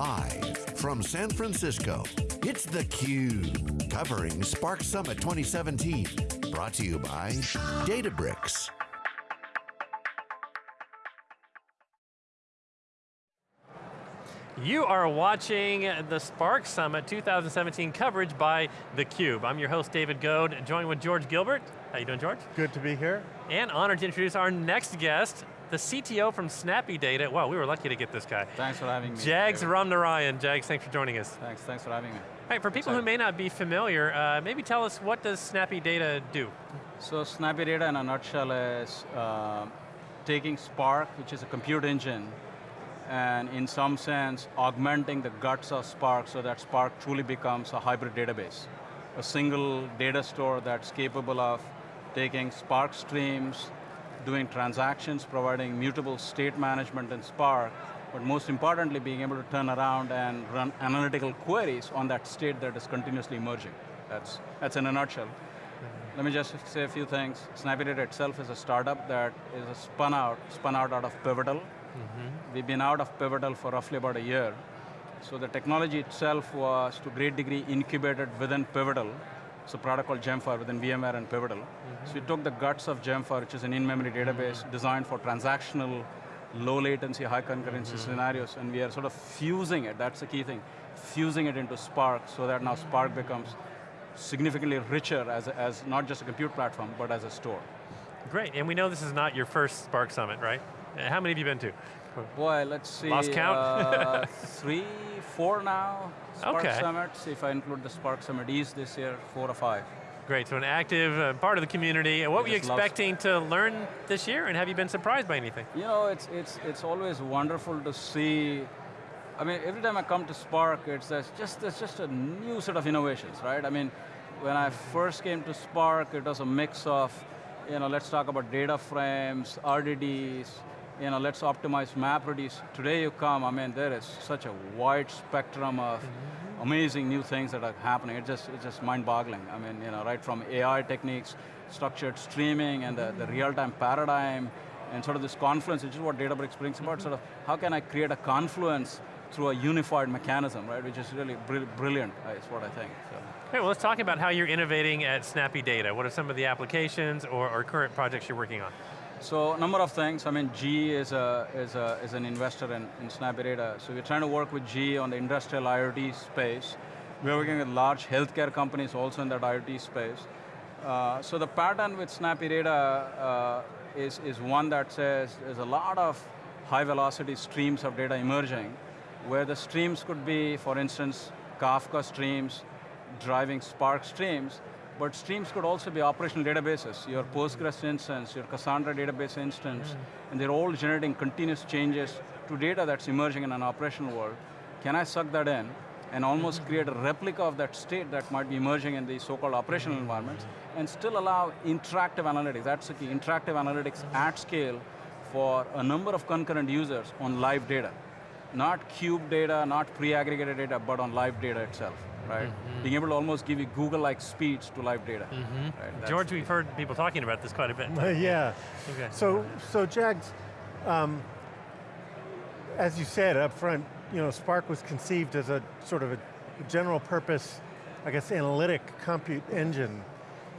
Live from San Francisco, it's theCUBE, covering Spark Summit 2017. Brought to you by Databricks. You are watching the Spark Summit 2017 coverage by theCUBE. I'm your host, David Goad, joined with George Gilbert. How you doing, George? Good to be here. And honored to introduce our next guest, the CTO from Snappy Data. Wow, we were lucky to get this guy. Thanks for having me. Jags Ramnarayan. Jags, thanks for joining us. Thanks, thanks for having me. Hey, for people who may not be familiar, uh, maybe tell us what does Snappy Data do? So Snappy Data in a nutshell is uh, taking Spark, which is a compute engine, and in some sense, augmenting the guts of Spark so that Spark truly becomes a hybrid database. A single data store that's capable of taking Spark streams, doing transactions, providing mutable state management in Spark, but most importantly, being able to turn around and run analytical queries on that state that is continuously emerging. That's, that's in a nutshell. Let me just say a few things. SnappyData itself is a startup that is a spun out, spun out out of Pivotal, Mm -hmm. We've been out of Pivotal for roughly about a year. So the technology itself was to a great degree incubated within Pivotal. It's a product called Gemfire within VMware and Pivotal. Mm -hmm. So we took the guts of Gemfire, which is an in-memory database mm -hmm. designed for transactional, low latency, high concurrency mm-hmm. scenarios, and we are sort of fusing it, that's the key thing, fusing it into Spark so that now Spark becomes significantly richer as, a, as not just a compute platform, but as a store. Great, and we know this is not your first Spark Summit, right? How many have you been to? Boy, let's see. Lost count? uh, three, four now. Spark okay. Summits, if I include the Spark Summit East this year, four or five. Great, so an active uh, part of the community. What were you expecting to learn this year, and have you been surprised by anything? You know, it's, it's, it's always wonderful to see I mean, every time I come to Spark, it's just, there's just a new set of innovations, right? I mean, when I first came to Spark, it was a mix of, you know, let's talk about data frames, RDDs, you know, let's optimize MapReduce. Today you come, I mean, there is such a wide spectrum of mm -hmm. amazing new things that are happening. It's just, it's just mind-boggling. I mean, you know, right from AI techniques, structured streaming, and the, the real-time paradigm, and sort of this confluence, which is what Databricks brings about, mm -hmm. sort of, how can I create a confluence through a unified mechanism, right, which is really brilliant, is what I think. So. Okay, well let's talk about how you're innovating at Snappy Data. What are some of the applications or, or current projects you're working on? So a number of things. I mean, GE is, a, is, a, is an investor in, in Data. So we're trying to work with GE on the industrial IoT space. We're working with large healthcare companies also in that IoT space. Uh, so the pattern with Snappy Data uh, is, is one that says there's a lot of high velocity streams of data emerging, where the streams could be, for instance, Kafka streams, driving Spark streams, but streams could also be operational databases, your Postgres instance, your Cassandra database instance, and they're all generating continuous changes to data that's emerging in an operational world. Can I suck that in and almost create a replica of that state that might be emerging in the so-called operational environments and still allow interactive analytics, that's the key, interactive analytics at scale for a number of concurrent users on live data. Not cube data, not pre-aggregated data, but on live data itself right? Mm -hmm. Being able to almost give you Google-like speeds to live data. Mm -hmm. right? George, we've heard people talking about this quite a bit. yeah. Okay. So, so Jags, um, as you said up front, you know, Spark was conceived as a sort of a general purpose, I guess, analytic compute engine,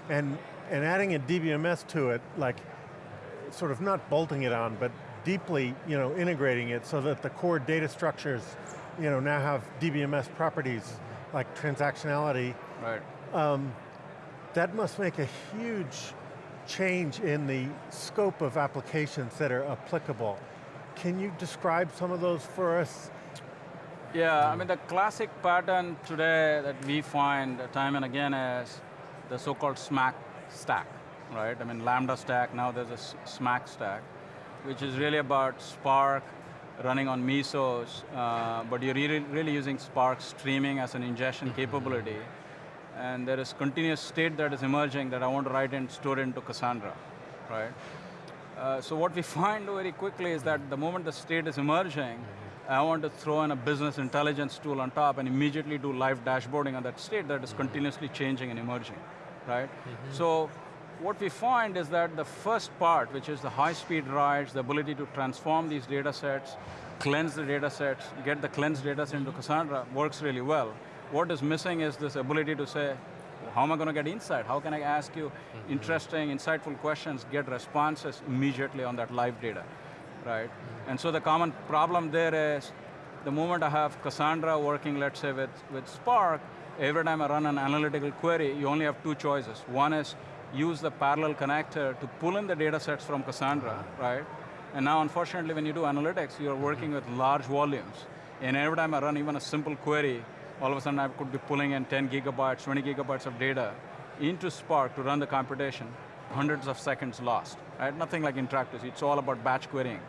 and and adding a DBMS to it, like, sort of not bolting it on, but deeply, you know, integrating it so that the core data structures, you know, now have DBMS properties like transactionality. Right. Um, that must make a huge change in the scope of applications that are applicable. Can you describe some of those for us? Yeah, I mean the classic pattern today that we find time and again is the so-called SMACK stack, right? I mean Lambda stack, now there's a SMACK stack, which is really about Spark, running on Mesos, uh, but you're really, really using Spark streaming as an ingestion capability. And there is continuous state that is emerging that I want to write and store into Cassandra, right? Uh, so what we find very quickly is that the moment the state is emerging, I want to throw in a business intelligence tool on top and immediately do live dashboarding on that state that is continuously changing and emerging, right? Mm -hmm. So what we find is that the first part, which is the high-speed writes, the ability to transform these data sets cleanse the data sets, get the cleansed data set into Cassandra works really well. What is missing is this ability to say, how am I going to get insight? How can I ask you mm -hmm. interesting, insightful questions, get responses immediately on that live data, right? Mm -hmm. And so the common problem there is, the moment I have Cassandra working, let's say with, with Spark, every time I run an analytical query, you only have two choices. One is use the parallel connector to pull in the data sets from Cassandra, right? And now, unfortunately, when you do analytics, you're working with large volumes. And every time I run even a simple query, all of a sudden I could be pulling in 10 gigabytes, 20 gigabytes of data into Spark to run the computation, hundreds of seconds lost, right? Nothing like interactive, it's all about batch querying.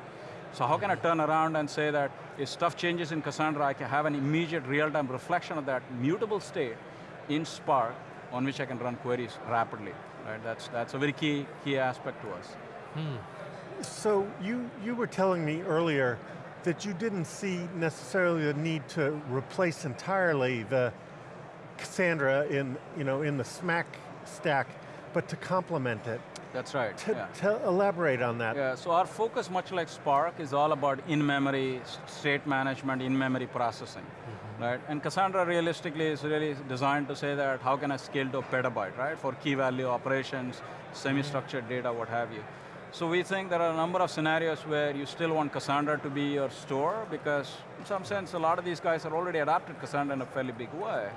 So how can I turn around and say that if stuff changes in Cassandra, I can have an immediate real-time reflection of that mutable state in Spark on which I can run queries rapidly, right? That's, that's a very key, key aspect to us. Hmm. So you, you were telling me earlier that you didn't see necessarily the need to replace entirely the Cassandra in, you know, in the SMACK stack, but to complement it. That's right, to, yeah. to elaborate on that. Yeah, so our focus, much like Spark, is all about in-memory state management, in-memory processing. Right? And Cassandra realistically is really designed to say that how can I scale to a petabyte, right? For key value operations, semi-structured data, what have you. So we think there are a number of scenarios where you still want Cassandra to be your store because in some sense a lot of these guys are already adapted Cassandra in a fairly big way.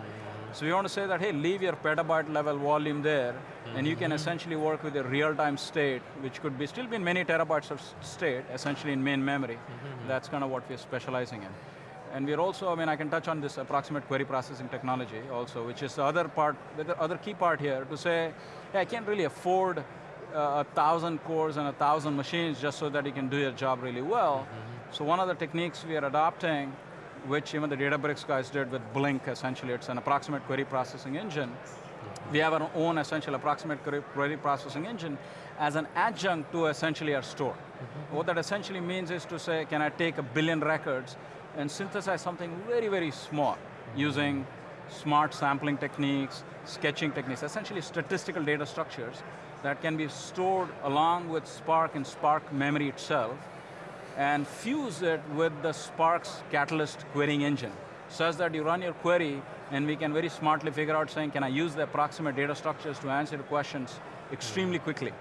So we want to say that, hey, leave your petabyte level volume there mm -hmm. and you can essentially work with a real-time state which could be still be in many terabytes of state, essentially in main memory. Mm -hmm. That's kind of what we're specializing in. And we're also, I mean, I can touch on this approximate query processing technology also, which is the other part, the other key part here to say, hey, I can't really afford uh, a thousand cores and a thousand machines just so that you can do your job really well. Mm -hmm. So one of the techniques we are adopting, which even the Databricks guys did with Blink, essentially, it's an approximate query processing engine. Mm -hmm. We have our own essential approximate query processing engine as an adjunct to essentially our store. Mm -hmm. What that essentially means is to say, can I take a billion records and synthesize something very, very small using smart sampling techniques, sketching techniques, essentially statistical data structures that can be stored along with Spark and Spark memory itself and fuse it with the Spark's Catalyst querying engine such that you run your query and we can very smartly figure out saying, can I use the approximate data structures to answer the questions extremely quickly.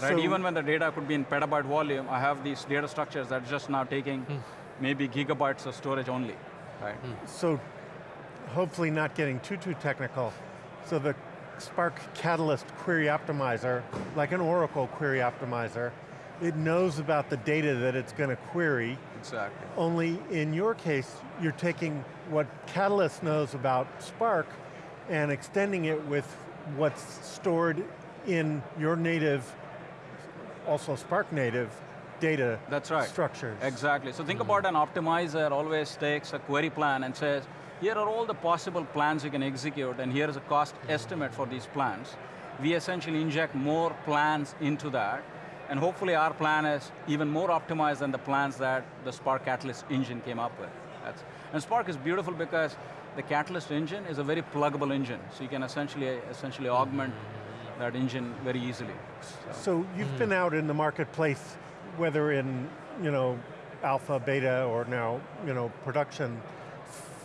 Right, so even when the data could be in petabyte volume, I have these data structures that are just now taking hmm. Maybe gigabytes of storage only, right? Hmm. So, hopefully not getting too, too technical. So the Spark Catalyst query optimizer, like an Oracle query optimizer, it knows about the data that it's going to query. Exactly. Only in your case, you're taking what Catalyst knows about Spark and extending it with what's stored in your native, also Spark native, data That's right. structures. Exactly. So think mm. about an optimizer always takes a query plan and says, here are all the possible plans you can execute, and here is a cost estimate for these plans. We essentially inject more plans into that, and hopefully our plan is even more optimized than the plans that the Spark Catalyst engine came up with. That's, and Spark is beautiful because the Catalyst engine is a very pluggable engine, so you can essentially, essentially augment that engine very easily. So, so you've mm. been out in the marketplace, whether in you know, alpha, beta, or now you know, production,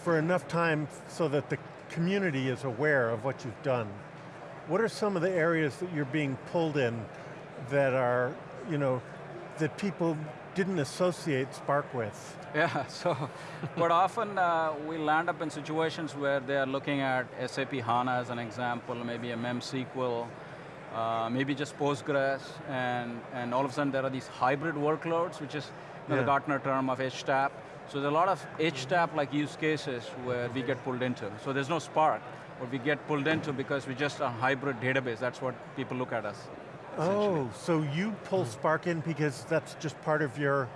for enough time so that the community is aware of what you've done. What are some of the areas that you're being pulled in that are, you know, that people didn't associate Spark with? Yeah, so, but often uh, we land up in situations where they are looking at SAP HANA as an example, maybe a MemSQL, uh, maybe just Postgres, and, and all of a sudden there are these hybrid workloads, which is yeah. the Gartner term of HTAP. So there's a lot of HTAP-like use cases where we get pulled into. So there's no Spark, but we get pulled into because we're just a hybrid database. That's what people look at us. Oh, so you pull Spark in because that's just part of your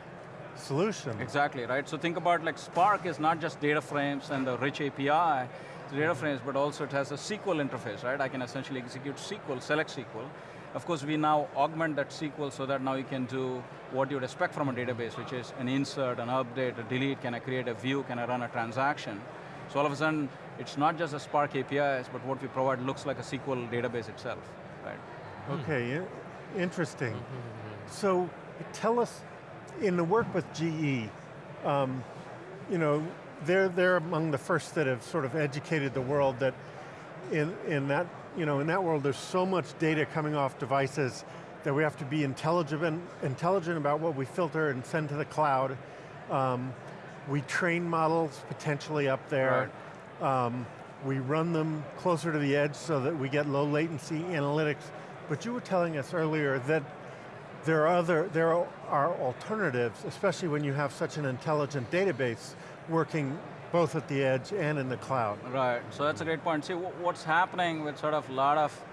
solution. Exactly, right? So think about like Spark is not just data frames and the rich API, data frames, but also it has a SQL interface, right? I can essentially execute SQL, select SQL, of course, we now augment that SQL so that now you can do what you'd expect from a database, which is an insert, an update, a delete, can I create a view, can I run a transaction? So all of a sudden, it's not just a Spark APIs, but what we provide looks like a SQL database itself, right? Hmm. Okay, interesting. Mm-hmm, mm-hmm. So tell us, in the work with GE, um, you know, they're, they're among the first that have sort of educated the world that in, in, that, you know, in that world there's so much data coming off devices that we have to be intelligent, intelligent about what we filter and send to the cloud. Um, we train models potentially up there. Right. Um, we run them closer to the edge so that we get low latency analytics. But you were telling us earlier that there are other, there are alternatives, especially when you have such an intelligent database working both at the edge and in the cloud. Right, so that's a great point. See, what's happening with sort of a lot of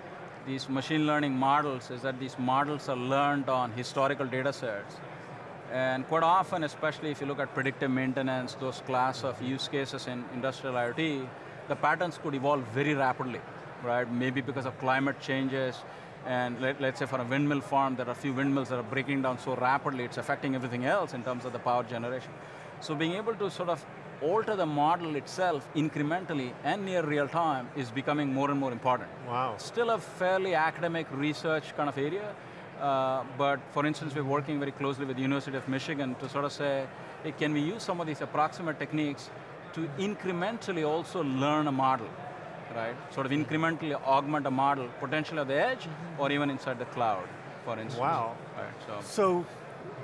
these machine learning models is that these models are learned on historical data sets. And quite often, especially if you look at predictive maintenance, those class of use cases in industrial IoT, the patterns could evolve very rapidly, right? Maybe because of climate changes, and let, us say for a windmill farm, there are a few windmills that are breaking down so rapidly, it's affecting everything else in terms of the power generation. So being able to sort of alter the model itself incrementally and near real time is becoming more and more important. Wow. Still a fairly academic research kind of area, uh, but for instance, we're working very closely with the University of Michigan to sort of say, hey, can we use some of these approximate techniques to incrementally also learn a model, right? Sort of incrementally augment a model, potentially at the edge, mm -hmm. or even inside the cloud, for instance. Wow. Right, so. so,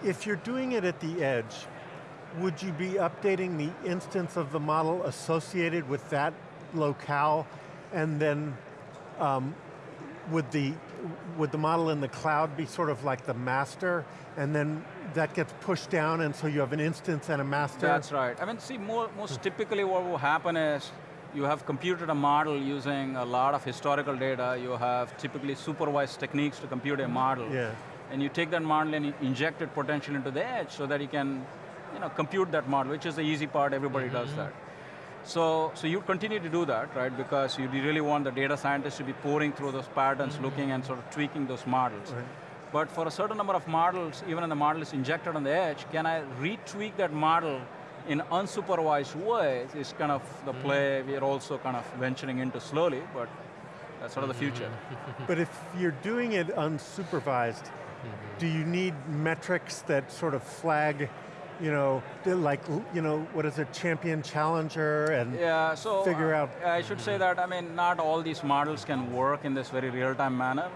if you're doing it at the edge, would you be updating the instance of the model associated with that locale, and then um, would the would the model in the cloud be sort of like the master, and then that gets pushed down, and so you have an instance and a master? That's right. I mean, see, more, most typically what will happen is you have computed a model using a lot of historical data, you have typically supervised techniques to compute a model, yeah. and you take that model and you inject it potentially into the edge so that you can you know, compute that model, which is the easy part, everybody mm -hmm. does mm-hmm. that. So, so you continue to do that, right? Because you really want the data scientists to be pouring through those patterns, mm -hmm. looking and sort of tweaking those models. Right. But for a certain number of models, even when the model is injected on the edge, can I retweak that model in unsupervised ways is kind of the mm-hmm. play mm. we're also kind of venturing into slowly, but that's sort of the future. but if you're doing it unsupervised, mm -hmm. do you need metrics that sort of flag you know, like, you know, what is it, champion challenger and yeah, so figure uh, out. I should say that, I mean, not all these models can work in this very real-time manner.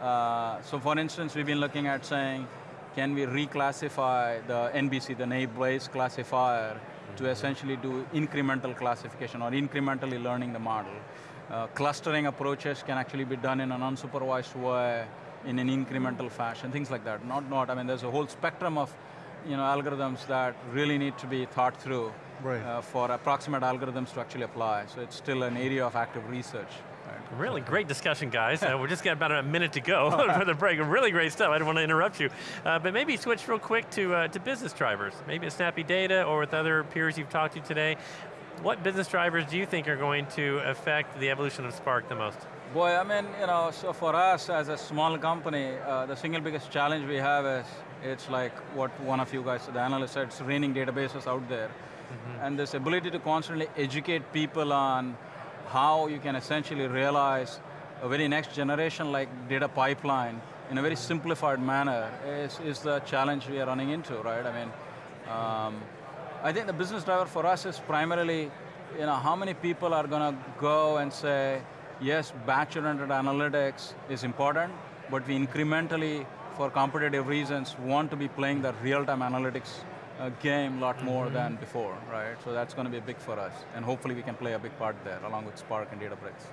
Uh, so for instance, we've been looking at saying, can we reclassify the NBC, the naive Bayes classifier, mm -hmm. to essentially do incremental classification or incrementally learning the model. Uh, clustering approaches can actually be done in an unsupervised way, in an incremental fashion, things like that. Not, not, I mean, there's a whole spectrum of you know, algorithms that really need to be thought through right. uh, for approximate algorithms to actually apply. So it's still an area of active research. Right. Really great discussion, guys. uh, we're just got about a minute to go for the break. Really great stuff. I didn't want to interrupt you. Uh, but maybe switch real quick to, uh, to business drivers. Maybe at Snappy Data or with other peers you've talked to today. What business drivers do you think are going to affect the evolution of Spark the most? Boy, I mean, you know, so for us as a small company, uh, the single biggest challenge we have is it's like what one of you guys, the analyst said, it's raining databases out there. Mm -hmm. And this ability to constantly educate people on how you can essentially realize a very next generation like data pipeline in a very simplified manner is, is the challenge we are running into, right? I mean, um, I think the business driver for us is primarily, you know, how many people are going to go and say, yes, batch-oriented analytics is important, but we incrementally for competitive reasons, want to be playing the real-time analytics uh, game a lot more mm -hmm. than before, right? So that's going to be big for us, and hopefully we can play a big part there, along with Spark and Databricks.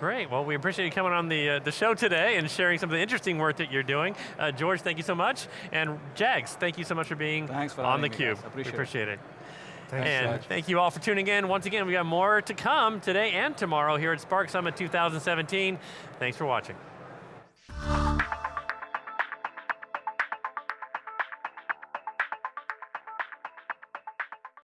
Great, well we appreciate you coming on the, uh, the show today and sharing some of the interesting work that you're doing. Uh, George, thank you so much, and Jags, thank you so much for being Thanks for on theCUBE. Appreciate, appreciate it. it. Thanks, and George. thank you all for tuning in. Once again, we got more to come today and tomorrow here at Spark Summit 2017. Thanks for watching.